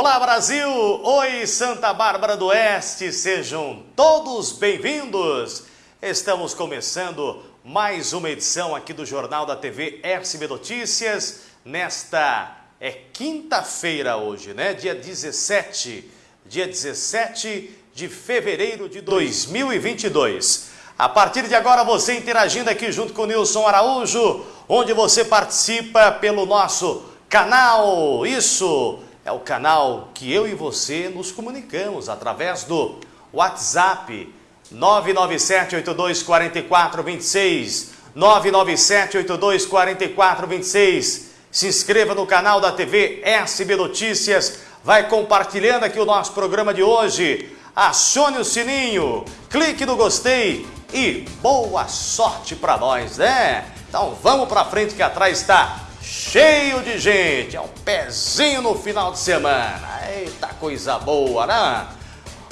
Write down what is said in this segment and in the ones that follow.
Olá Brasil! Oi Santa Bárbara do Oeste! Sejam todos bem-vindos! Estamos começando mais uma edição aqui do Jornal da TV SB Notícias nesta é quinta-feira hoje, né? Dia 17, dia 17 de fevereiro de 2022. A partir de agora você interagindo aqui junto com o Nilson Araújo, onde você participa pelo nosso canal. Isso é o canal que eu e você nos comunicamos através do WhatsApp 997824426 997824426 Se inscreva no canal da TV SB Notícias, vai compartilhando aqui o nosso programa de hoje. Acione o sininho, clique no gostei e boa sorte para nós, né? Então vamos para frente que atrás está cheio de gente, é um pezinho no final de semana. Eita coisa boa, né?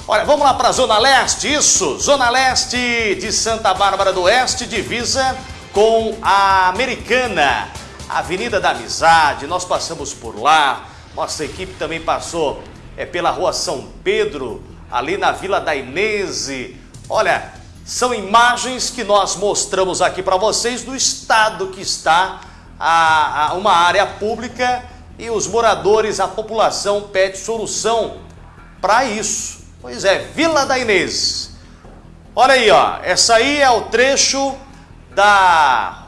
Olha, vamos lá para a Zona Leste, isso, Zona Leste de Santa Bárbara do Oeste, divisa com a Americana, Avenida da Amizade, nós passamos por lá, nossa equipe também passou é, pela Rua São Pedro, ali na Vila da Inese. Olha, são imagens que nós mostramos aqui para vocês do estado que está a, a uma área pública e os moradores, a população pede solução para isso. Pois é, Vila da Inês. Olha aí, ó, essa aí é o trecho da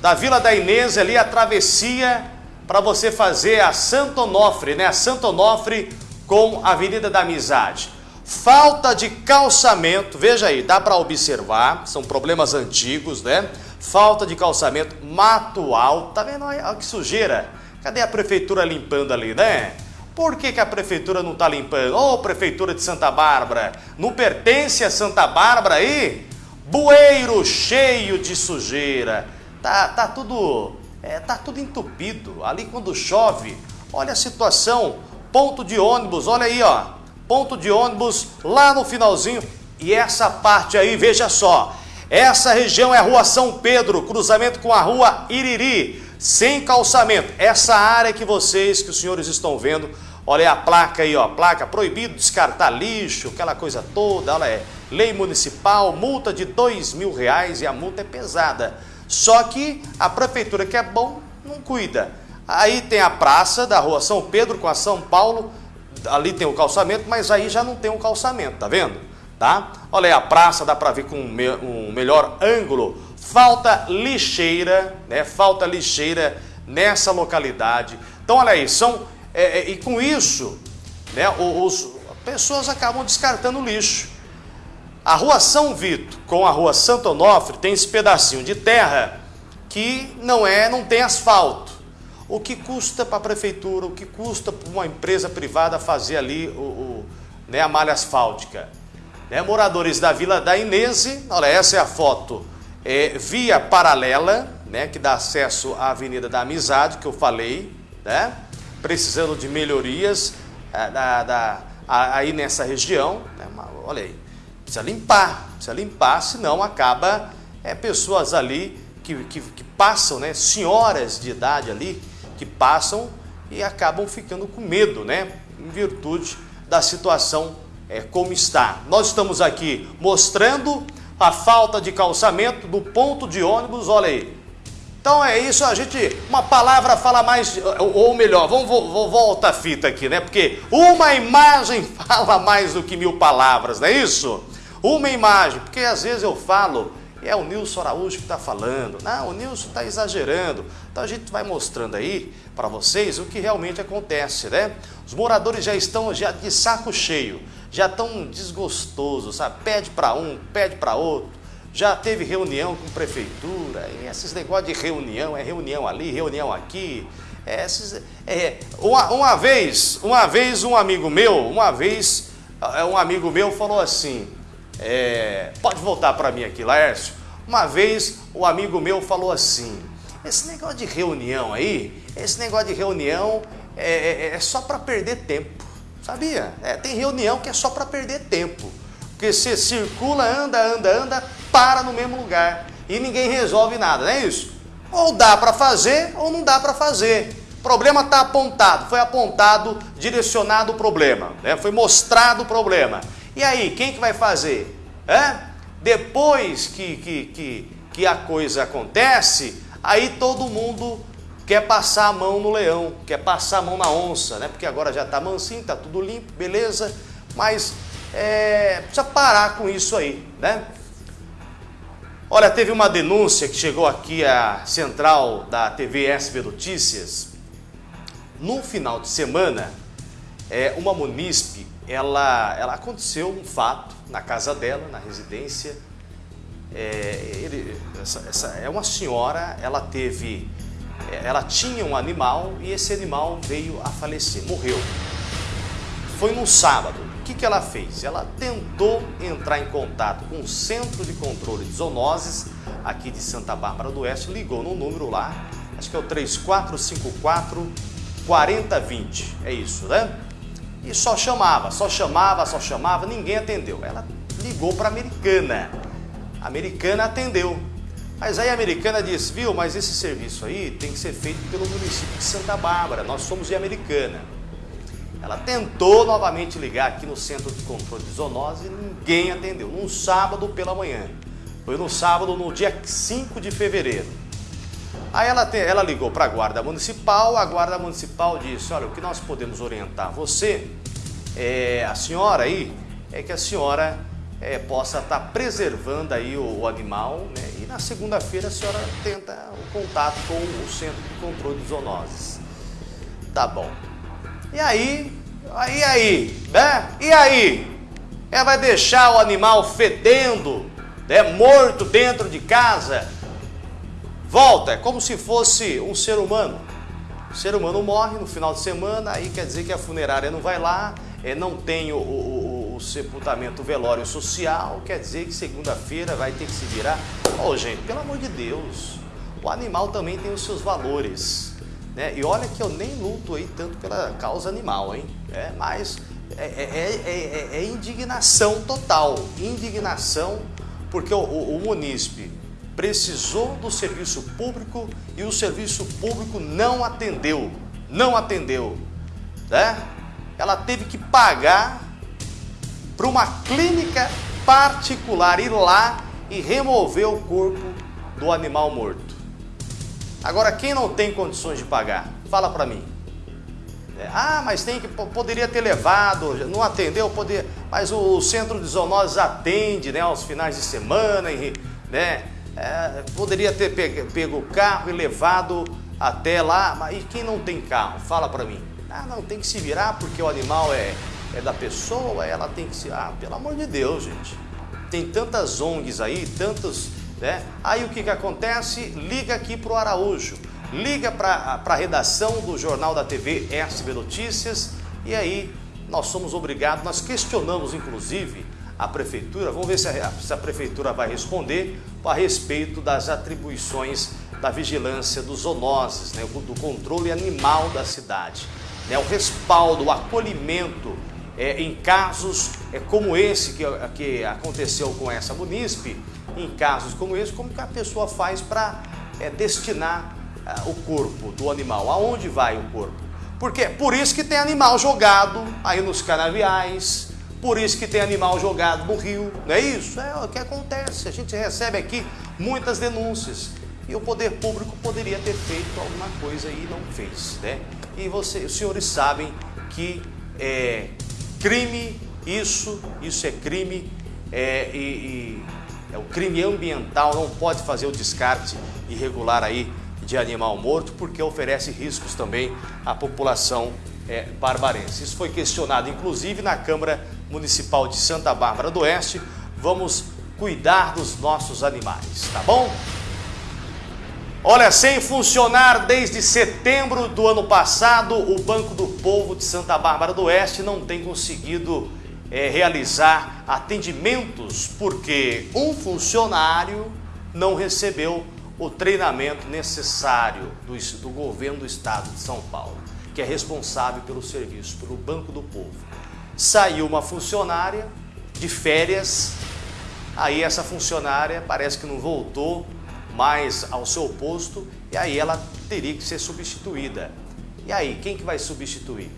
da Vila da Inês ali, a travessia para você fazer a Santo Onofre, né? A Santo Onofre com a Avenida da Amizade. Falta de calçamento, veja aí, dá para observar, são problemas antigos, né? Falta de calçamento, mato alto, tá vendo? Olha que sujeira. Cadê a prefeitura limpando ali, né? Por que, que a prefeitura não tá limpando? Ô, oh, prefeitura de Santa Bárbara, não pertence a Santa Bárbara aí? Bueiro cheio de sujeira. Tá, tá tudo, é, tá tudo entupido. Ali quando chove, olha a situação. Ponto de ônibus, olha aí, ó. Ponto de ônibus lá no finalzinho. E essa parte aí, veja só, essa região é a rua São Pedro, cruzamento com a rua Iriri, sem calçamento. Essa área que vocês, que os senhores estão vendo, olha a placa aí, ó, placa proibido descartar lixo, aquela coisa toda, olha é, lei municipal, multa de dois mil reais e a multa é pesada. Só que a prefeitura que é bom, não cuida. Aí tem a praça da rua São Pedro com a São Paulo, ali tem o calçamento, mas aí já não tem o calçamento, tá vendo? Tá? Olha aí a praça, dá para ver com um, me melhor ângulo. Falta lixeira, né? Falta lixeira nessa localidade. Então, olha aí, são... É, é, e com isso, né, os, pessoas acabam descartando lixo. A rua São Vito com a rua Santo Onofre tem esse pedacinho de terra que não é, não tem asfalto. O que custa para a prefeitura, o que custa para uma empresa privada fazer ali o, o né, a malha asfáltica? Né? Moradores da Vila da Inese, olha, essa é a foto, é, via paralela, né, que dá acesso à Avenida da Amizade, que eu falei, né? precisando de melhorias é, da, da, aí nessa região. Né? Olha aí, precisa limpar, precisa limpar, senão acaba é, pessoas ali que, que, que passam, né, senhoras de idade ali, que passam e acabam ficando com medo, né, em virtude da situação é, como está. Nós estamos aqui mostrando a falta de calçamento do ponto de ônibus, olha aí. Então é isso, a gente, uma palavra fala mais, ou melhor, vamos voltar a fita aqui, né? Porque uma imagem fala mais do que mil palavras, não é isso? Uma imagem, porque às vezes eu falo, é o Nilson Araújo que está falando, não, o Nilson está exagerando. Então a gente vai mostrando aí para vocês o que realmente acontece, né? Os moradores já estão já de saco cheio já tão desgostoso, sabe? Pede para um, pede para outro. Já teve reunião com prefeitura, esses negócios de reunião, é reunião ali, reunião aqui. É, esses, é, uma, uma vez, uma vez um amigo meu, uma vez é, um amigo meu falou assim, é, pode voltar para mim aqui, Laércio. Uma vez um amigo meu falou assim, esse negócio de reunião aí, esse negócio de reunião é, é, é só para perder tempo. Sabia? É, tem reunião que é só para perder tempo. Porque você circula, anda, anda, anda, para no mesmo lugar. E ninguém resolve nada, não é isso? Ou dá para fazer ou não dá para fazer. O problema está apontado, foi apontado, direcionado o problema, né? foi mostrado o problema. E aí, quem que vai fazer? É? Depois que, que, que, que a coisa acontece, aí todo mundo quer passar a mão no leão, quer passar a mão na onça, né? Porque agora já está mansinho, está tudo limpo, beleza, mas é, precisa parar com isso aí, né? Olha, teve uma denúncia que chegou aqui à central da TV SB Notícias. No final de semana, é, uma munícipe, ela, ela aconteceu um fato na casa dela, na residência. É, ele, essa, essa, é uma senhora, ela teve, ela tinha um animal e esse animal veio a falecer, morreu. Foi num sábado que, que ela fez? Ela tentou entrar em contato com o Centro de Controle de Zoonoses aqui de Santa Bárbara do Oeste, ligou no número lá, acho que é o 3454 4020, é isso, né? E só chamava, só chamava, só chamava, ninguém atendeu. Ela ligou para a americana. A americana atendeu. Mas aí a americana disse, viu, mas esse serviço aí tem que ser feito pelo município de Santa Bárbara, nós somos de Americana. Ela tentou novamente ligar aqui no Centro de Controle de Zoonose e ninguém atendeu, num sábado pela manhã. Foi no sábado, no dia 5 de fevereiro. Aí ela, te, ela ligou para a Guarda Municipal, a Guarda Municipal disse, olha, o que nós podemos orientar você, é, a senhora aí, é que a senhora é, possa estar tá preservando aí o, o animal, né? E na segunda-feira a senhora tenta o contato com o Centro de Controle de Zoonoses. Tá bom. E aí, aí, aí, né? E aí? Ela vai deixar o animal fedendo, né? morto dentro de casa? Volta, é como se fosse um ser humano. O ser humano morre no final de semana, aí quer dizer que a funerária não vai lá, é, não tem o, o, o sepultamento velório social, quer dizer que segunda-feira vai ter que se virar. Ô oh, gente, pelo amor de Deus, o animal também tem os seus valores. Né? E olha que eu nem luto aí tanto pela causa animal, hein? É, mas é, é, é, é indignação total, indignação, porque o, o, o munícipe precisou do serviço público e o serviço público não atendeu, não atendeu, né? Ela teve que pagar para uma clínica particular ir lá e remover o corpo do animal morto. Agora, quem não tem condições de pagar? Fala para mim. É, ah, mas tem que poderia ter levado, não atendeu, poder, mas o, centro de zoonoses atende, né, aos finais de semana, né? É, poderia ter pego, pego o carro e levado até lá, mas e quem não tem carro? Fala para mim. Ah, não, tem que se virar porque o animal é, é da pessoa, ela tem que se... Ah, pelo amor de Deus, gente. Tem tantas ONGs aí, tantos né? Aí o que, que acontece? Liga aqui para o Araújo, liga para a redação do Jornal da TV SB Notícias e aí nós somos obrigados, nós questionamos inclusive a prefeitura, vamos ver se a, se a prefeitura vai responder a respeito das atribuições da vigilância dos zoonoses, né, do controle animal da cidade, né, o respaldo, o acolhimento é, em casos é, como esse que, que aconteceu com essa munícipe, em casos como esse, como que a pessoa faz para é, destinar é, o corpo do animal? Aonde vai o corpo? Porque por isso que tem animal jogado aí nos canaviais, por isso que tem animal jogado no rio, não é isso? É o que acontece, a gente recebe aqui muitas denúncias e o poder público poderia ter feito alguma coisa e não fez, né? E você, os senhores sabem que é crime, isso, isso é crime é, e, e é o crime ambiental, não pode fazer o descarte irregular aí de animal morto, porque oferece riscos também à população é, barbarense. Isso foi questionado, inclusive, na Câmara Municipal de Santa Bárbara do Oeste. Vamos cuidar dos nossos animais, tá bom? Olha, sem funcionar desde setembro do ano passado, o Banco do Povo de Santa Bárbara do Oeste não tem conseguido é, realizar atendimentos porque um funcionário não recebeu o treinamento necessário do, do governo do estado de São Paulo, que é responsável pelo serviço, pelo Banco do Povo. Saiu uma funcionária de férias, aí essa funcionária parece que não voltou mais ao seu posto e aí ela teria que ser substituída. E aí, quem que vai substituir?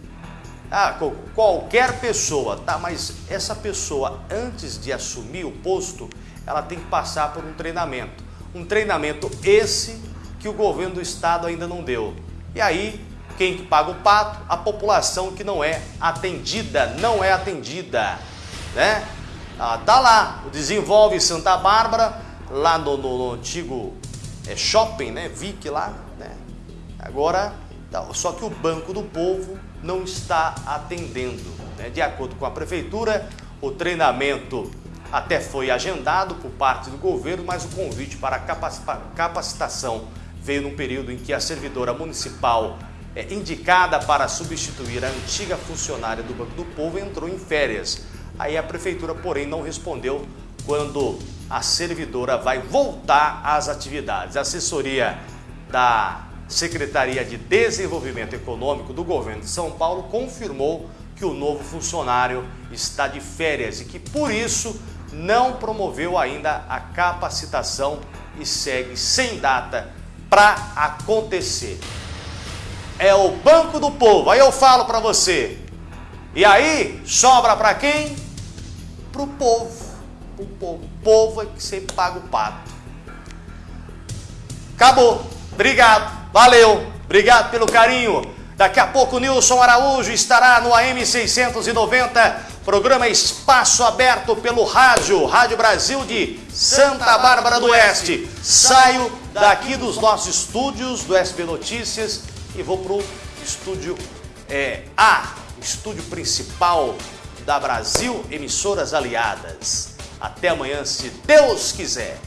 Ah, qualquer pessoa, tá? Mas essa pessoa, antes de assumir o posto, ela tem que passar por um treinamento. Um treinamento esse que o governo do estado ainda não deu. E aí, quem que paga o pato? A população que não é atendida, não é atendida, né? Ah, tá lá, Desenvolve Santa Bárbara, lá no, no, no antigo é, shopping, né? Vic lá, né? Agora, tá, só que o Banco do Povo não está atendendo. Né? De acordo com a prefeitura, o treinamento até foi agendado por parte do governo, mas o convite para capacitação veio num período em que a servidora municipal é, indicada para substituir a antiga funcionária do Banco do Povo entrou em férias. Aí a prefeitura, porém, não respondeu quando a servidora vai voltar às atividades. A assessoria da Secretaria de Desenvolvimento Econômico do Governo de São Paulo confirmou que o novo funcionário está de férias e que, por isso, não promoveu ainda a capacitação e segue sem data para acontecer. É o Banco do Povo, aí eu falo para você. E aí, sobra para quem? Para o povo. O povo. Povo é que sempre paga o pato. Acabou. Obrigado. Valeu, obrigado pelo carinho. Daqui a pouco o Nilson Araújo estará no AM 690, programa Espaço Aberto pelo rádio, Rádio Brasil de Santa Bárbara do Oeste. Saio daqui dos nossos estúdios do SB Notícias e vou para o estúdio é, A, estúdio principal da Brasil Emissoras Aliadas. Até amanhã, se Deus quiser.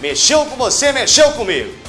Mexeu com você, mexeu comigo.